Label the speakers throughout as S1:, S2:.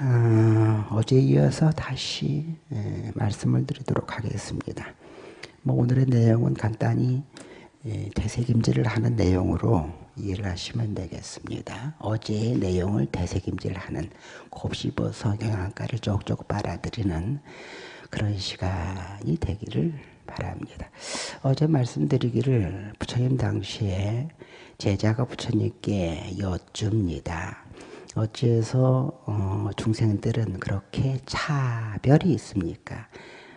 S1: 어, 제 이어서 다시 에, 말씀을 드리도록 하겠습니다. 뭐 오늘의 내용은 간단히 에, 되새김질을 하는 내용으로 이해를 하시면 되겠습니다. 어제의 내용을 되새김질 하는 곱씹어서 영양가를 쪽쪽 빨아들이는 그런 시간이 되기를 바랍니다. 어제 말씀드리기를 부처님 당시에 제자가 부처님께 여쭙니다. 어찌해서 어, 중생들은 그렇게 차별이 있습니까?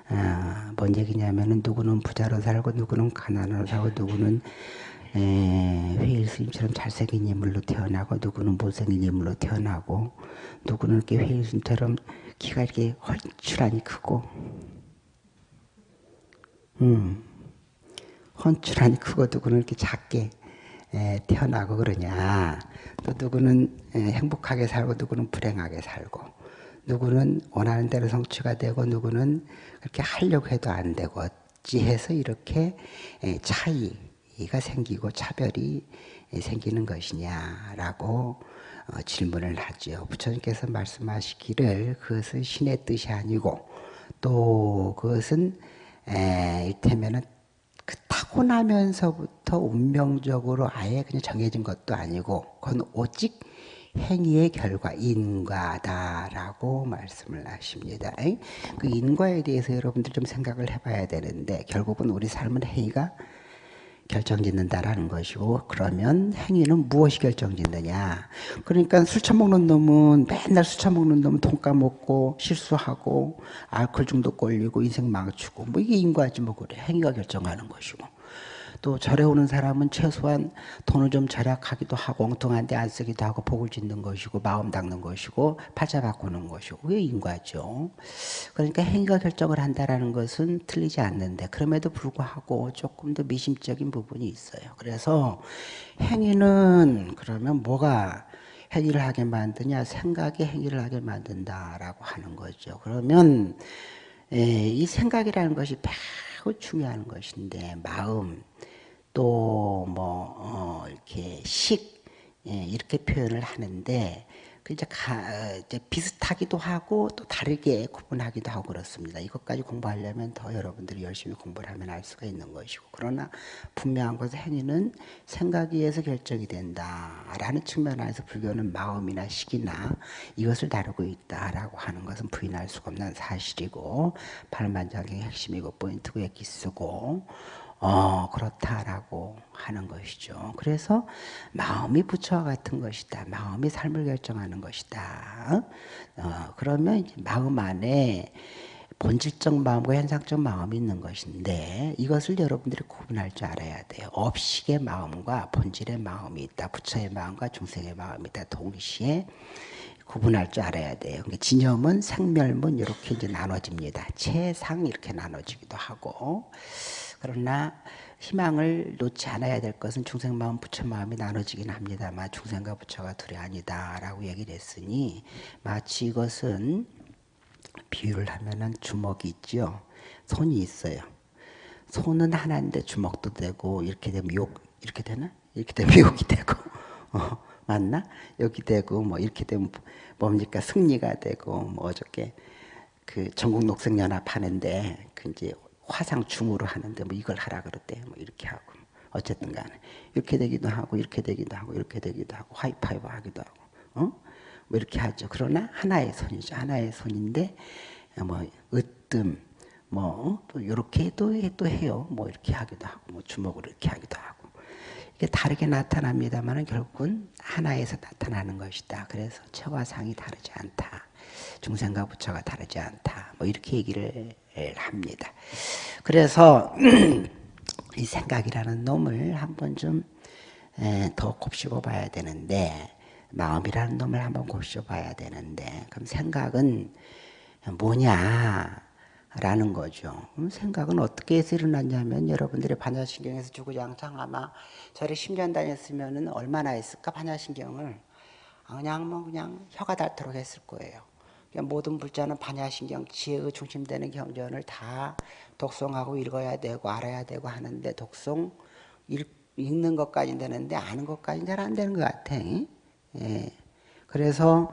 S1: 아, 뭔 얘기냐면은 누구는 부자로 살고 누구는 가난으로 살고 누구는 회일 스님처럼 잘생긴 인물로 태어나고 누구는 못생긴 인물로 태어나고 누구는 이렇게 회일 스님처럼 키가 이렇게 헐출하니 크고 음, 헌출하니 크고 누구는 이렇게 작게 태어나고 그러냐. 또 누구는 행복하게 살고 누구는 불행하게 살고 누구는 원하는 대로 성취가 되고 누구는 그렇게 하려고 해도 안 되고 어찌해서 이렇게 차이가 생기고 차별이 생기는 것이냐라고 어, 질문을 하죠. 부처님께서 말씀하시기를 그것은 신의 뜻이 아니고 또 그것은 이를테면은 그 타고나면서부터 운명적으로 아예 그냥 정해진 것도 아니고 그건 오직 행위의 결과 인과다라고 말씀을 하십니다. 그 인과에 대해서 여러분들 좀 생각을 해봐야 되는데 결국은 우리 삶은 행위가 결정짓는다라는 것이고 그러면 행위는 무엇이 결정짓느냐? 그러니까 술 처먹는 놈은 맨날 술 처먹는 놈은 돈 까먹고 실수하고 알코올 중독 걸리고 인생 망치고 뭐 이게 인과지 뭐 그래. 행위가 결정하는 것이고 또 절에 오는 사람은 최소한 돈을 좀 절약하기도 하고 엉뚱한 데 안 쓰기도 하고 복을 짓는 것이고 마음 닦는 것이고 팔자 바꾸는 것이고 그게 인과죠. 그러니까 행위가 결정을 한다라는 것은 틀리지 않는데 그럼에도 불구하고 조금 더 미심적인 부분이 있어요. 그래서 행위는 그러면 뭐가 행위를 하게 만드냐 생각이 행위를 하게 만든다라고 하는 거죠. 그러면 이 생각이라는 것이 매우 중요한 것인데 마음 또뭐 어, 이렇게 식 예, 이렇게 표현을 하는데 그 이제, 가, 이제 비슷하기도 하고 또 다르게 구분하기도 하고 그렇습니다. 이것까지 공부하려면 더 여러분들이 열심히 공부를 하면 알 수가 있는 것이고 그러나 분명한 것은 행위는 생각에 의해서 결정이 된다라는 측면 에서 불교는 마음이나 식이나 이것을 다루고 있다라고 하는 것은 부인할 수가 없는 사실이고 팔만장의 핵심이고 포인트고 엑기스고 어, 그렇다라고 하는 것이죠. 그래서 마음이 부처와 같은 것이다. 마음이 삶을 결정하는 것이다. 어, 그러면 마음 안에 본질적 마음과 현상적 마음이 있는 것인데 이것을 여러분들이 구분할 줄 알아야 돼요. 업식의 마음과 본질의 마음이 있다. 부처의 마음과 중생의 마음이 있다. 동시에 구분할 줄 알아야 돼요. 그러니까 진념은 생멸문 이렇게 이제 나눠집니다. 최상 이렇게 나눠지기도 하고 그러나 희망을 놓지 않아야 될 것은 중생 마음, 부처 마음이 나눠지긴 합니다만 중생과 부처가 둘이 아니다라고 얘기를 했으니 마치 이것은 비유를 하면은 주먹이 있죠. 손이 있어요. 손은 하나인데 주먹도 되고 이렇게 되면 욕 이렇게 되나? 이렇게 되면 욕이 되고 어, 맞나? 여기 되고 뭐 이렇게 되면 뭡니까 승리가 되고 뭐 어저께 그 전국 녹색연합 하는데 그 이제 화상 춤으로 하는데 뭐 이걸 하라 그랬대. 뭐 이렇게 하고. 어쨌든 간에 이렇게 되기도 하고 이렇게 되기도 하고 이렇게 되기도 하고 하이파이브 하기도 하고 어? 뭐 이렇게 하죠. 그러나 하나의 손이죠. 하나의 손인데 뭐 으뜸 뭐또 이렇게도 또 해요. 뭐 이렇게 하기도 하고 뭐 주먹으로 이렇게 하기도 하고 이게 다르게 나타납니다만은 결국은 하나에서 나타나는 것이다. 그래서 체와 상이 다르지 않다. 중생과 부처가 다르지 않다. 뭐 이렇게 얘기를 합니다. 그래서 이 생각이라는 놈을 한번 좀 더 곱씹어 봐야 되는데 마음이라는 놈을 한번 곱씹어 봐야 되는데 그럼 생각은 뭐냐 라는 거죠. 그럼 생각은 어떻게 해서 일어났냐면 여러분들의 반야신경에서 주구장창 아마 저를 10년 다녔으면 얼마나 했을까 반야신경을 그냥 뭐 그냥 혀가 닳도록 했을 거예요. 모든 불자는 반야신경, 지혜의 중심되는 경전을 다 독송하고 읽어야 되고 알아야 되고 하는데 독송 읽, 는 것까지 되는데 아는 것까지는 잘 안 되는 것 같아. 예. 그래서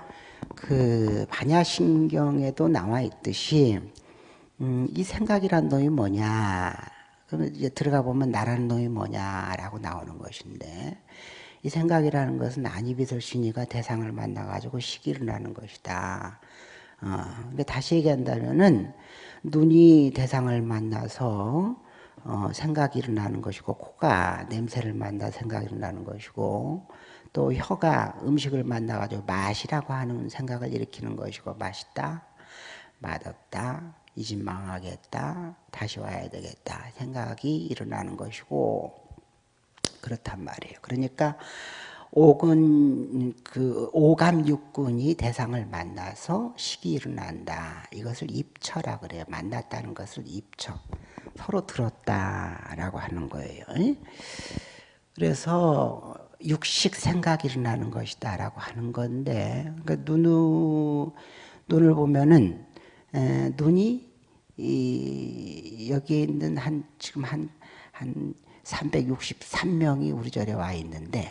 S1: 그 반야신경에도 나와 있듯이 음, 이 생각이란 놈이 뭐냐? 그러면 이제 들어가 보면 나라는 놈이 뭐냐라고 나오는 것인데 이 생각이라는 것은 안이비설신이가 대상을 만나가지고 시기를 나는 것이다. 어, 근데 다시 얘기한다면은 눈이 대상을 만나서 어, 생각이 일어나는 것이고 코가 냄새를 만나 생각이 일어나는 것이고 또 혀가 음식을 만나가지고 맛이라고 하는 생각을 일으키는 것이고 맛있다, 맛없다, 이 집 망하겠다, 다시 와야 되겠다 생각이 일어나는 것이고 그렇단 말이에요. 그러니까 옥은 그 오감 육군이 대상을 만나서 식이 일어난다. 이것을 입처라 그래요. 만났다는 것을 입처. 서로 들었다라고 하는 거예요. 그래서 육식 생각이 일어나는 것이다라고 하는 건데 그러니까 눈 눈을 보면은 에, 눈이 이, 여기 있는 한 지금 한한 363명이 우리 절에 와 있는데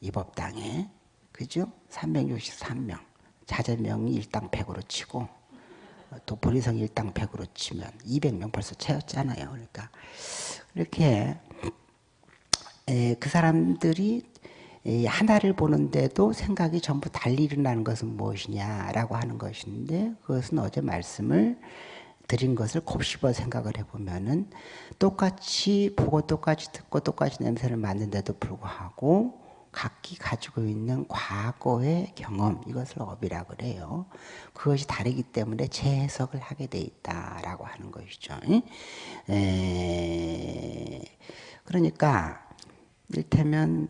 S1: 이 법당에 그죠? 363명 자제명이 일당 100으로 치고 또 보리성 일당 100으로 치면 200명 벌써 채웠잖아요. 그러니까 이렇게 그 사람들이 하나를 보는데도 생각이 전부 달리 일어나는 것은 무엇이냐라고 하는 것인데 그것은 어제 말씀을 드린 것을 곱씹어 생각을 해보면은 똑같이 보고 똑같이 듣고 똑같이 냄새를 맡는데도 불구하고 각기 가지고 있는 과거의 경험 이것을 업이라 그래요. 그것이 다르기 때문에 재해석을 하게 돼 있다라고 하는 것이죠. 에, 그러니까 일테면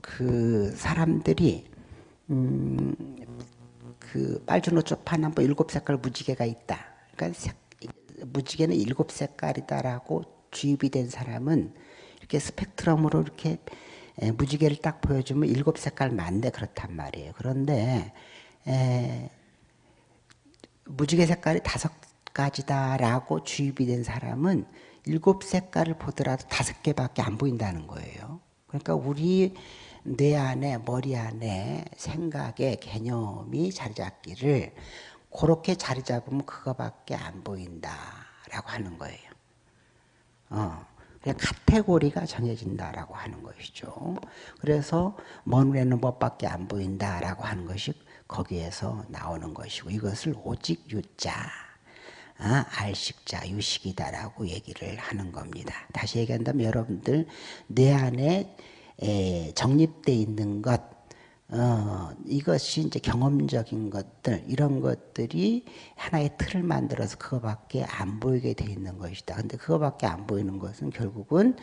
S1: 그 사람들이 음, 그 빨주노초 파남보 일곱 색깔 무지개가 있다. 그러니까 색, 무지개는 일곱 색깔이다라고 주입이 된 사람은 이렇게 스펙트럼으로 이렇게 에, 무지개를 딱 보여주면 일곱 색깔 맞네 그렇단 말이에요. 그런데 에, 무지개 색깔이 다섯 가지다라고 주입이 된 사람은 일곱 색깔을 보더라도 다섯 개밖에 안 보인다는 거예요. 그러니까 우리 뇌 안에 머리 안에 생각의 개념이 자리 잡기를 그렇게 자리 잡으면 그거밖에 안 보인다라고 하는 거예요. 어. 카테고리가 정해진다라고 하는 것이죠. 그래서 먼 눈에는 법밖에 안 보인다라고 하는 것이 거기에서 나오는 것이고 이것을 오직 유자, 아, 알식자, 유식이다라고 얘기를 하는 겁니다. 다시 얘기한다면 여러분들 내 안에 정립되 있는 것 어, 이것이 이제 경험적인 것들, 이런 것들이 하나의 틀을 만들어서 그거밖에 안 보이게 돼 있는 것이다. 근데 그거밖에 안 보이는 것은 결국은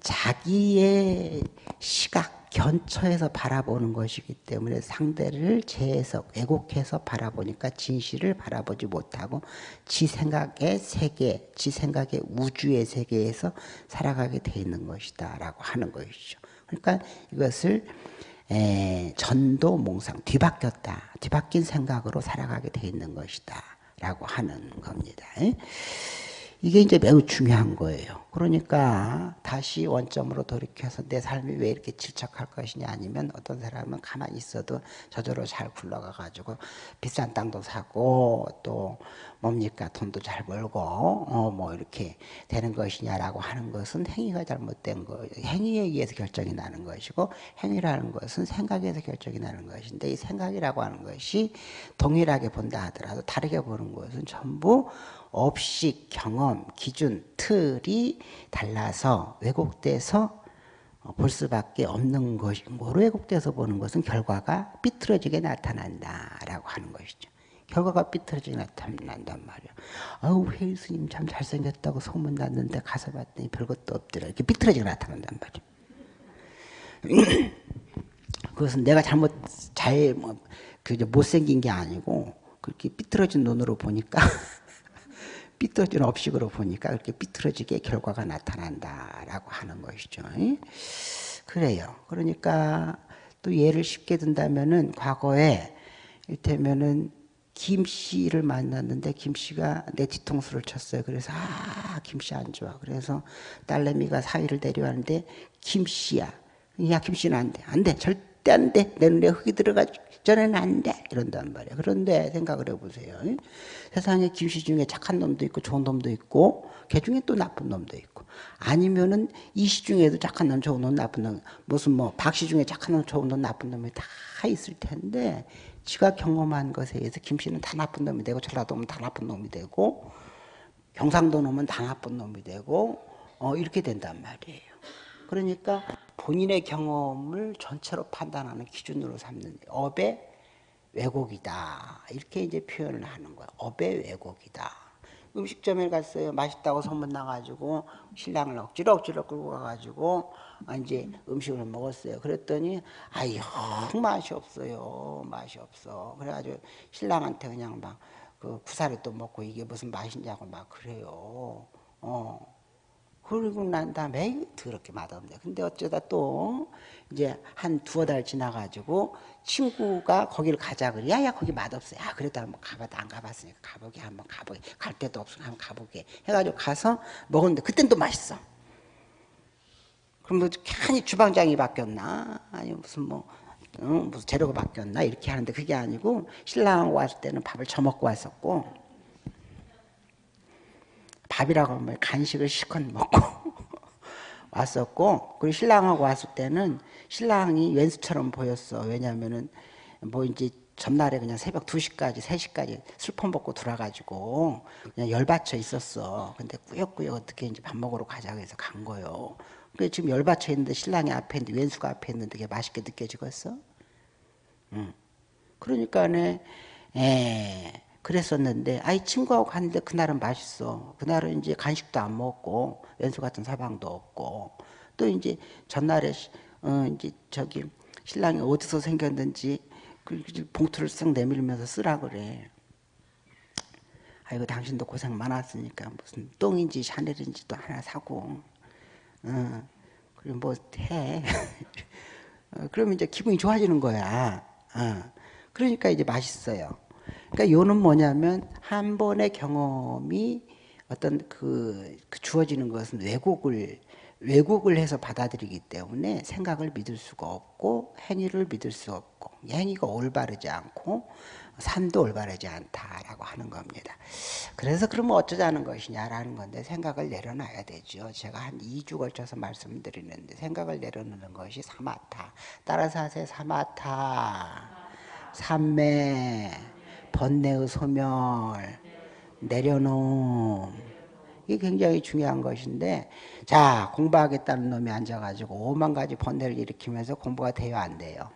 S1: 자기의 시각, 견처에서 바라보는 것이기 때문에 상대를 재해석, 왜곡해서 바라보니까 진실을 바라보지 못하고 지 생각의 세계, 지 생각의 우주의 세계에서 살아가게 돼 있는 것이다. 라고 하는 것이죠. 그러니까 이것을 에, 전도 몽상 뒤바뀌었다. 뒤바뀐 생각으로 살아가게 돼 있는 것이다. 라고 하는 겁니다. 이게 이제 매우 중요한 거예요. 그러니까 다시 원점으로 돌이켜서 내 삶이 왜 이렇게 질척할 것이냐 아니면 어떤 사람은 가만히 있어도 저절로 잘 굴러가 가지고 비싼 땅도 사고 또 뭡니까 돈도 잘 벌고 어 뭐 이렇게 되는 것이냐라고 하는 것은 행위가 잘못된 거 행위에 의해서 결정이 나는 것이고 행위라는 것은 생각에서 결정이 나는 것인데 이 생각이라고 하는 것이 동일하게 본다 하더라도 다르게 보는 것은 전부 업식, 경험, 기준, 틀이 달라서 왜곡돼서 어, 볼 수밖에 없는 것이고 왜곡돼서 보는 것은 결과가 삐뚤어지게 나타난다라고 하는 것이죠. 결과가 삐뚤어지게 나타난단 말이야. 아우 회의 스님 참 잘생겼다고 소문 났는데 가서 봤더니 별것도 없더라. 이렇게 삐뚤어지게 나타난단 말이야. 그것은 내가 잘못 잘 뭐, 그 못생긴 게 아니고 그렇게 삐뚤어진 눈으로 보니까 삐뚤어진 업식으로 보니까 그렇게 삐뚤어지게 결과가 나타난다라고 하는 것이죠. 그래요. 그러니까 또 예를 쉽게 든다면은 과거에 이를테면은 김 씨를 만났는데 김 씨가 내 뒤통수를 쳤어요. 그래서 아, 김 씨 안 좋아. 그래서 딸내미가 사위를 데려왔는데 김 씨야. 야, 김 씨는 안 돼. 안 돼. 절 절대 안 돼. 내 눈에 흙이 들어가기 전에는 안 돼. 이런단 말이야. 그런데 생각을 해보세요. 세상에 김씨 중에 착한 놈도 있고 좋은 놈도 있고 개 중에 또 나쁜 놈도 있고 아니면은 이씨 중에도 착한 놈 좋은 놈 나쁜 놈 무슨 뭐 박씨 중에 착한 놈 좋은 놈 나쁜 놈이 다 있을 텐데 지가 경험한 것에 의해서 김씨는 다 나쁜 놈이 되고 전라도는 다 나쁜 놈이 되고 경상도 놈은 다 나쁜 놈이 되고 어 이렇게 된단 말이에요. 그러니까 본인의 경험을 전체로 판단하는 기준으로 삼는 업의 왜곡이다. 이렇게 이제 표현을 하는 거예요. 업의 왜곡이다. 음식점에 갔어요. 맛있다고 소문 나가지고 신랑을 억지로 억지로 끌고 가가지고 이제 음식을 먹었어요. 그랬더니 영 맛이 없어요. 맛이 없어. 그래가지고 신랑한테 그냥 막 그 구사를 또 먹고 이게 무슨 맛이냐고 막 그래요. 어. 그러고 난 다음에 더럽게 맛없네. 근데 어쩌다 또 이제 한 두어 달 지나가지고 친구가 거기를 가자 그래. 야 야 거기 맛없어. 야 그래도 한번 가봐도 안 가봤으니까 가보게 한번 가보게. 갈 데도 없으면 한번 가보게. 해가지고 가서 먹었는데 그땐 또 맛있어. 그럼 뭐 괜히 주방장이 바뀌었나? 아니 무슨 뭐 어, 무슨 재료가 바뀌었나? 이렇게 하는데 그게 아니고 신랑하고 왔을 때는 밥을 저먹고 왔었고 밥이라고 하면 간식을 실컷 먹고 왔었고 그리고 신랑하고 왔을 때는 신랑이 왼수처럼 보였어 왜냐하면은 뭐 이제 전날에 그냥 새벽 2시까지 3시까지 술폰 먹고 들어가지고 그냥 열받쳐 있었어 근데 꾸역꾸역 어떻게 이제 밥 먹으러 가자고 해서 간 거요 그 지금 열받쳐 있는데 신랑이 앞에 있는데 왼수가 앞에 있는데 그게 맛있게 느껴지겠어? 응. 그러니까네 에 그랬었는데 아이 친구하고 갔는데 그날은 맛있어. 그날은 이제 간식도 안 먹고 왼수 같은 사방도 없고 또 이제 전날에 어 이제 저기 신랑이 어디서 생겼는지 그 봉투를 쓱 내밀면서 쓰라 그래. 아이고 당신도 고생 많았으니까 무슨 똥인지 샤넬인지 또 하나 사고 어 그리고 뭐 해. 어, 그러면 이제 기분이 좋아지는 거야. 어. 그러니까 이제 맛있어요. 그러니까 요는 뭐냐면 한 번의 경험이 어떤 그, 그 주어지는 것은 왜곡을 왜곡을 해서 받아들이기 때문에 생각을 믿을 수가 없고 행위를 믿을 수 없고 행위가 올바르지 않고 산도 올바르지 않다라고 하는 겁니다. 그래서 그러면 어쩌자는 것이냐라는 건데 생각을 내려놔야 되죠. 제가 한 2주 걸쳐서 말씀드리는데 생각을 내려놓는 것이 사마타. 따라서 하세요. 사마타. 삼매. 번뇌의 소멸, 내려놓음 이게 굉장히 중요한 것인데 자 공부하겠다는 놈이 앉아가지고 오만 가지 번뇌를 일으키면서 공부가 돼요 안 돼요?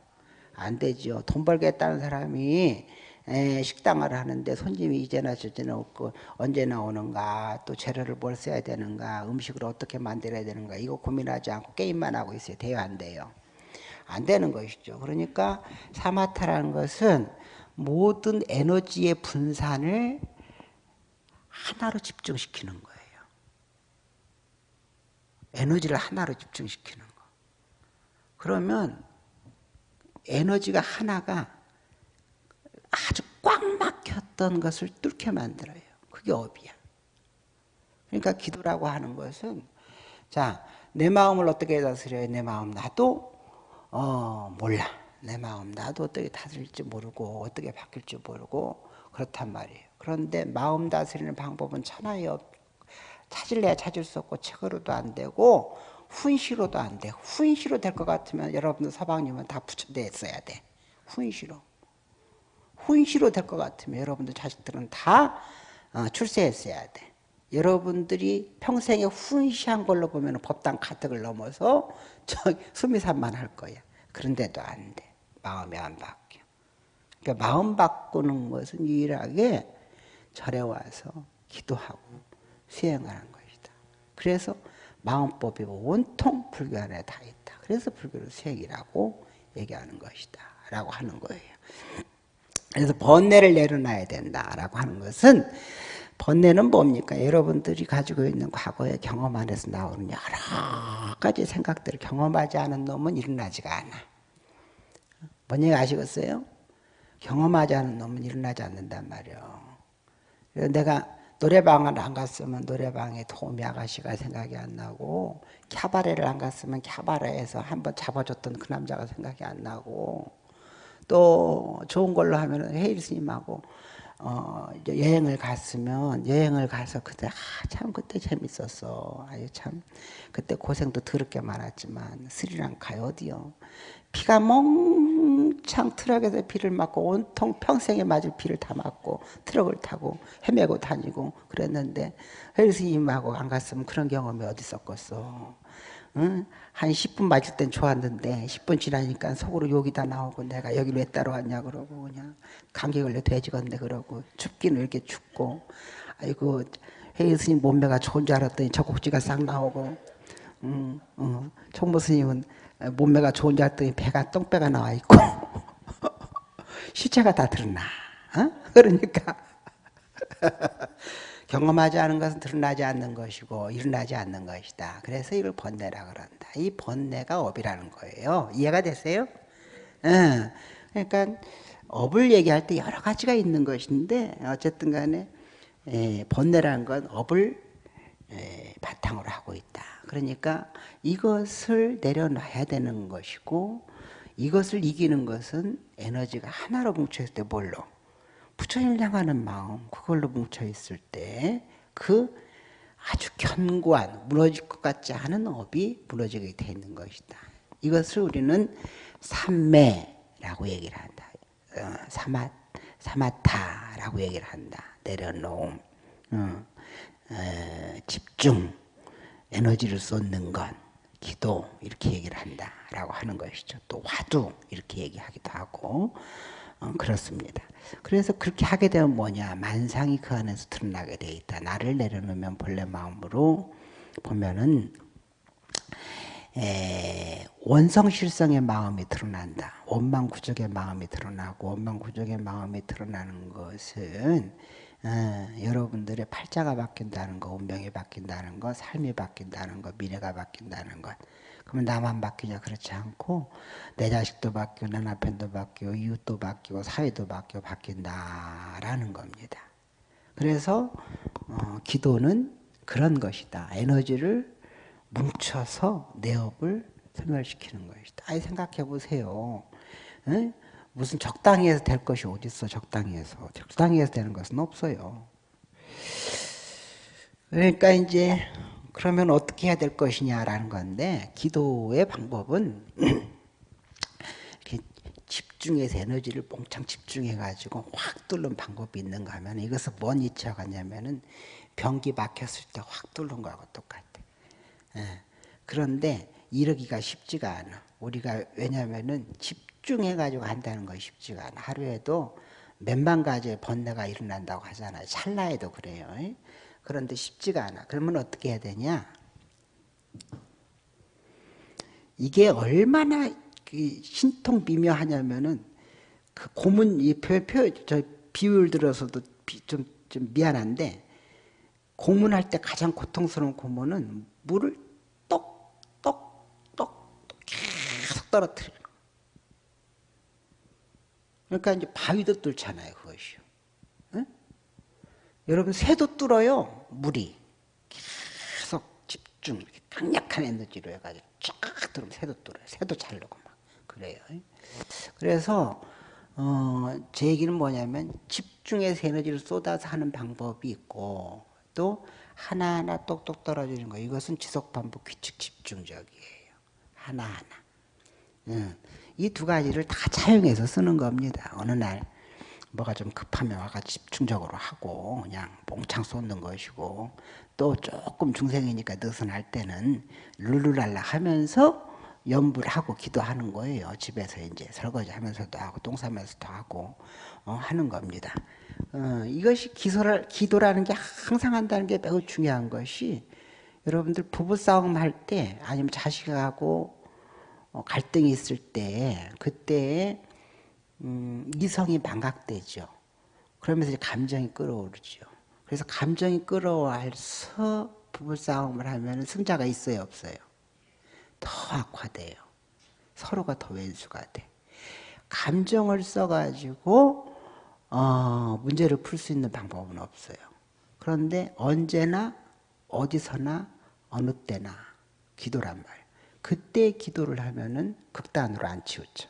S1: 안 되죠. 돈 벌겠다는 사람이 에, 식당을 하는데 손님이 이제나 저제나 없고 언제 나오는가 또 재료를 뭘 써야 되는가 음식을 어떻게 만들어야 되는가 이거 고민하지 않고 게임만 하고 있어요. 돼요 안 돼요? 안 되는 것이죠. 그러니까 사마타라는 것은 모든 에너지의 분산을 하나로 집중시키는 거예요. 에너지를 하나로 집중시키는 거. 그러면 에너지가 하나가 아주 꽉 막혔던 것을 뚫게 만들어요. 그게 업이야. 그러니까 기도라고 하는 것은 자, 내 마음을 어떻게 다스려요? 내 마음 나도 어, 몰라. 내 마음 나도 어떻게 다스릴지 모르고 어떻게 바뀔지 모르고 그렇단 말이에요. 그런데 마음 다스리는 방법은 천하에 없 찾을래야 찾을 수 없고 책으로도 안 되고 훈시로도 안 돼. 훈시로 될 것 같으면 여러분들 서방님은 다 부처돼 있어야 돼. 훈시로. 훈시로 될 것 같으면 여러분들 자식들은 다 어, 출세했어야 돼. 여러분들이 평생에 훈시한 걸로 보면 법당 가득을 넘어서 저 수미산만 할 거야. 그런데도 안 돼. 마음이 안 바뀌어. 그러니까 마음 바꾸는 것은 유일하게 절에 와서 기도하고 수행하는 것이다. 그래서 마음법이 온통 불교 안에 다 있다. 그래서 불교를 수행이라고 얘기하는 것이다. 라고 하는 거예요. 그래서 번뇌를 내려놔야 된다라고 하는 것은 번뇌는 뭡니까? 여러분들이 가지고 있는 과거의 경험 안에서 나오는 여러 가지 생각들을 경험하지 않은 놈은 일어나지가 않아. 뭔 얘기 아시겠어요? 경험하지 않은 놈은 일어나지 않는단 말이에요. 내가 노래방을 안 갔으면 노래방에 도우미 아가씨가 생각이 안 나고 캬바레를 안 갔으면 캬바레에서 한번 잡아줬던 그 남자가 생각이 안 나고 또 좋은 걸로 하면 헤일 스님하고 어, 여행을 갔으면 여행을 가서 그때 아, 참 그때 재밌었어. 아유 참 그때 고생도 더럽게 많았지만 스리랑카에 어디요? 피가 멍 창 트럭에서 비를 맞고 온통 평생에 맞을 비를 다 맞고 트럭을 타고 헤매고 다니고 그랬는데 헬스님하고 안 갔으면 그런 경험이 어디 있었겠어. 응? 한 10분 맞을 땐 좋았는데 10분 지나니까 속으로 욕이 다 나오고 내가 여기로 왜 따로 왔냐 그러고 그냥 감기 걸려 돼지건데 그러고 춥기는 이렇게 춥고 아이고 회의 스님 몸매가 좋은 줄 알았더니 젖꼭지가 싹 나오고 음, 어, 총무 스님은 몸매가 좋은 줄 알았더니 배가 똥배가 나와 있고 시체가 다 드러나 어? 그러니까 경험하지 않은 것은 드러나지 않는 것이고 일어나지 않는 것이다. 그래서 이걸 번뇌라 그런다. 이 번뇌가 업이라는 거예요. 이해가 되세요? 응. 그러니까 업을 얘기할 때 여러 가지가 있는 것인데 어쨌든 간에 에, 번뇌라는 건 업을 에, 바탕으로 하고 있다. 그러니까 이것을 내려놔야 되는 것이고 이것을 이기는 것은 에너지가 하나로 뭉쳐있을 때 뭘로? 부처님을 향하는 마음 그걸로 뭉쳐 있을 때 그 아주 견고한 무너질 것 같지 않은 업이 무너지게 돼 있는 것이다. 이것을 우리는 삼매라고 얘기를 한다. 어, 사마 사마타라고 얘기를 한다. 내려놓음, 어, 어, 집중, 에너지를 쏟는 것, 기도 이렇게 얘기를 한다라고 하는 것이죠. 또 화두 이렇게 얘기하기도 하고 어, 그렇습니다. 그래서 그렇게 하게 되면 뭐냐 만상이 그 안에서 드러나게 돼 있다. 나를 내려놓으면 본래 마음으로 보면은 에, 원성실성의 마음이 드러난다. 원망구적의 마음이 드러나고 원망구적의 마음이 드러나는 것은 어, 여러분들의 팔자가 바뀐다는 거, 운명이 바뀐다는 거, 삶이 바뀐다는 거, 미래가 바뀐다는 것. 그러면 나만 바뀌냐 그렇지 않고 내 자식도 바뀌고 내 남편도 바뀌고 이웃도 바뀌고 사회도 바뀌고 바뀐다라는 겁니다. 그래서 어, 기도는 그런 것이다. 에너지를 뭉쳐서 내 업을 소멸시키는 것이다. 아이 생각해 보세요. 응? 무슨 적당히 해서 될 것이 어딨어 적당히 해서. 적당히 해서 되는 것은 없어요. 그러니까 이제 그러면 어떻게 해야 될 것이냐라는 건데 기도의 방법은 집중해서 에너지를 몽창 집중해 가지고 확 뚫는 방법이 있는가 하면 이것은 뭔 이치가 냐면은 변기 막혔을 때 확 뚫는 거하고 똑같아. 예. 그런데 이러기가 쉽지가 않아. 우리가 왜냐면은 집 중해 가지고 한다는 것이 쉽지가 않아. 하루에도 몇만 가지의 번뇌가 일어난다고 하잖아요. 찰나에도 그래요. 그런데 쉽지가 않아. 그러면 어떻게 해야 되냐? 이게 얼마나 그 신통 미묘하냐면은 그 고문 이 표, 표, 저 비율 들어서도 좀, 좀 미안한데 고문할 때 가장 고통스러운 고문은 물을 똑 똑똑 계속 떨어뜨리는 거. 그러니까 이제 바위도 뚫잖아요, 그것이요. 여러분 새도 뚫어요 물이. 계속 집중 이렇게 강력한 에너지로 해가지고 쫙 들으면 새도 뚫어요. 새도 자르고 막 그래요. 그래서 어, 제 얘기는 뭐냐면 집중해서 에너지를 쏟아서 하는 방법이 있고 또 하나하나 똑똑 떨어지는 거. 이것은 지속 반복 규칙 집중적이에요. 하나하나. 응. 이 두 가지를 다 차용해서 쓰는 겁니다 어느 날 뭐가 좀 급하면 와가 집중적으로 하고 그냥 몽창 쏟는 것이고 또 조금 중생이니까 느슨할 때는 룰루랄라 하면서 연불 하고 기도하는 거예요. 집에서 이제 설거지 하면서도 하고 똥 싸면서도 하고 어, 하는 겁니다. 어, 이것이 기소를, 기도라는 게 항상 한다는 게 매우 중요한 것이 여러분들 부부싸움 할 때 아니면 자식하고 어, 갈등이 있을 때 그때 음, 이성이 망각되죠. 그러면서 이제 감정이 끌어오르죠. 그래서 감정이 끌어와서 부부싸움을 하면 승자가 있어요, 없어요? 더 악화돼요. 서로가 더 왼수가 돼. 감정을 써가지고 어, 문제를 풀 수 있는 방법은 없어요. 그런데 언제나 어디서나 어느 때나 기도란 말. 그때 기도를 하면은 극단으로 안 치우쳐.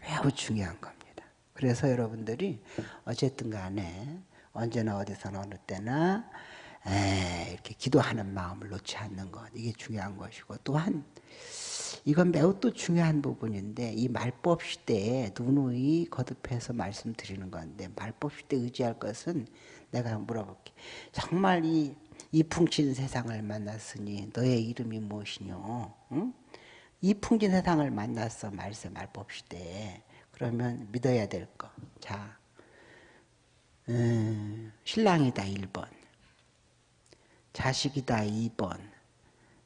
S1: 매우 중요한 겁니다. 그래서 여러분들이 어쨌든 간에 언제나 어디서나 어느 때나 이렇게 기도하는 마음을 놓지 않는 것 이게 중요한 것이고 또한 이건 매우 또 중요한 부분인데 이 말법 시대에 누누이 거듭해서 말씀드리는 건데 말법 시대 의지할 것은 내가 물어볼게 정말 이, 이 풍신 세상을 만났으니 너의 이름이 무엇이뇨? 응? 이 풍진 세상을 만났어. 말법 시대에 그러면 믿어야 될 거. 자, 음, 신랑이다 1번. 자식이다 2번.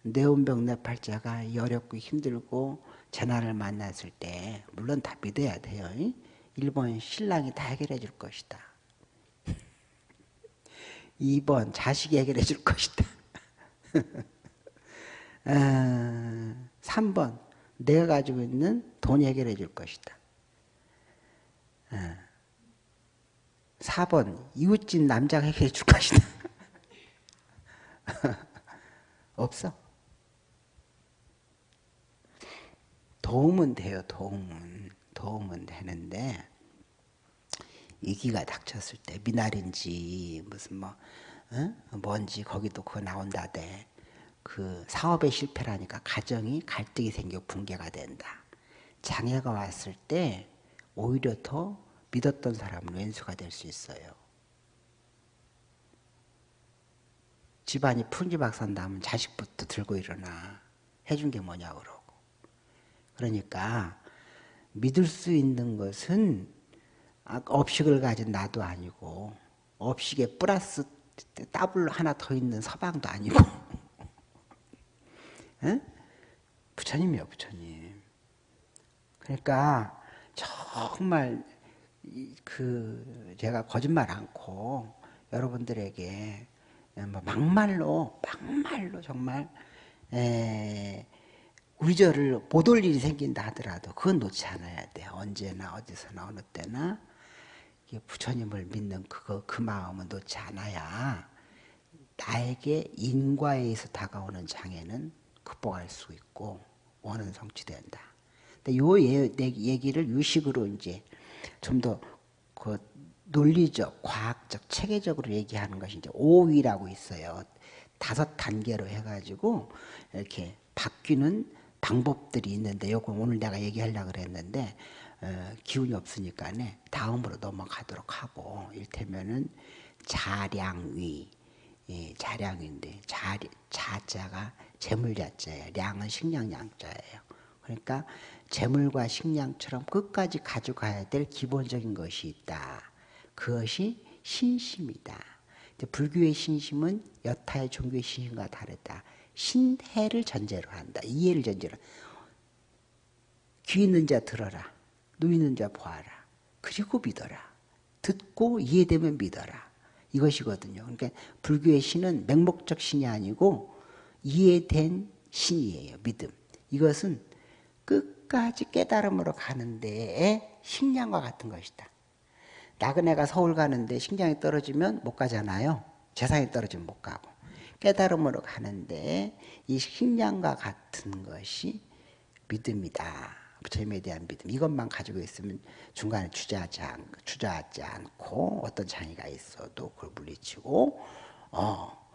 S1: 내운병내팔자가 어렵고 힘들고 재난을 만났을 때 물론 다 믿어야 돼요. 1번 신랑이 다 해결해 줄 것이다 2번 자식이 해결해 줄 것이다 아, 3번 내가 가지고 있는 돈이 해결해 줄 것이다 아, 4번 이웃집 남자가 해결해 줄 것이다. 없어. 도움은 돼요. 도움은. 도움은 되는데 위기가 닥쳤을 때 미나리인지 무슨 뭐 어? 뭔지 거기도 그거 나온다대. 그 사업에 실패라니까 가정이 갈등이 생겨 붕괴가 된다. 장애가 왔을 때 오히려 더 믿었던 사람은 왼수가 될 수 있어요. 집안이 풍지박산나면 자식부터 들고 일어나 해준 게 뭐냐 그러고 그러니까 믿을 수 있는 것은 아, 업식을 가진 나도 아니고 업식에 플러스 더블 하나 더 있는 서방도 아니고. 부처님이요 부처님. 그러니까 정말 그 제가 거짓말 않고 여러분들에게 뭐 막말로 막말로 정말 에, 우리저를 못올 일이 생긴다 하더라도 그건 놓지 않아야 돼. 언제나 어디서나 어느 때나 부처님을 믿는 그거 그 마음은 놓지 않아야 나에게 인과에 의해서 다가오는 장애는 극복할 수 있고 원은 성취된다. 근데 요 얘기를 유식으로 이제 좀 더 그 논리적, 과학적, 체계적으로 얘기하는 것이 이제 오위라고 있어요. 다섯 단계로 해가지고 이렇게 바뀌는 방법들이 있는데 요거 오늘 내가 얘기하려고 그랬는데 어, 기운이 없으니까네 다음으로 넘어가도록 하고 일테면은 자량위 예, 자량인데 자, 자자가 재물자자예요. 량은 식량양자예요. 그러니까 재물과 식량처럼 끝까지 가져가야 될 기본적인 것이 있다. 그것이 신심이다. 불교의 신심은 여타의 종교의 신심과 다르다. 신해를 전제로 한다. 이해를 전제로. 귀 있는 자 들어라. 눈 있는 자 보아라. 그리고 믿어라. 듣고 이해되면 믿어라. 이것이거든요. 그러니까 불교의 신은 맹목적 신이 아니고 이해된 신이에요. 믿음. 이것은 끝까지 깨달음으로 가는데 식량과 같은 것이다. 나그네가 서울 가는데 식량이 떨어지면 못 가잖아요. 재산이 떨어지면 못 가고. 깨달음으로 가는데 이 식량과 같은 것이 믿음이다. 부처님에 대한 믿음. 이것만 가지고 있으면 중간에 주저하지, 않, 주저하지 않고 어떤 장애가 있어도 그걸 물리치고 어,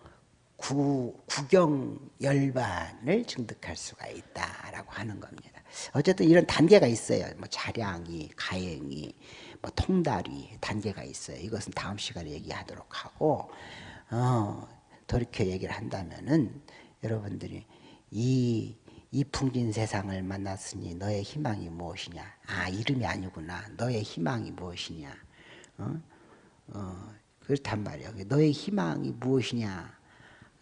S1: 구, 구경 열반을 증득할 수가 있다라고 하는 겁니다. 어쨌든 이런 단계가 있어요. 뭐 자량이, 가행이, 뭐 통달이 단계가 있어요. 이것은 다음 시간에 얘기하도록 하고 어, 돌이켜 얘기를 한다면은 여러분들이 이, 이 풍진 세상을 만났으니 너의 희망이 무엇이냐? 아 이름이 아니구나. 너의 희망이 무엇이냐? 어? 어, 그렇단 말이야. 너의 희망이 무엇이냐?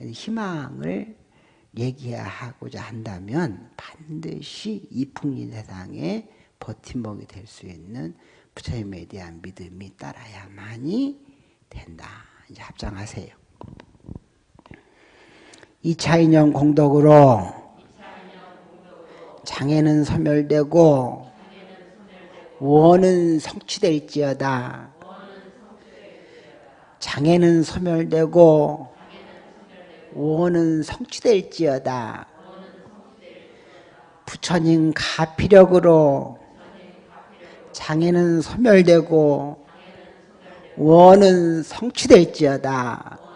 S1: 희망을 얘기하고자 한다면 반드시 이 풍진 세상에 버팀목이 될 수 있는 부처님에 대한 믿음이 따라야만이 된다. 이제 합장하세요. 이차인형 공덕으로 장애는 소멸되고 원은 성취될지어다. 장애는 소멸되고 원은 성취될지어다. 부처님 가피력으로 장애는 소멸되고 원은 성취될지어다.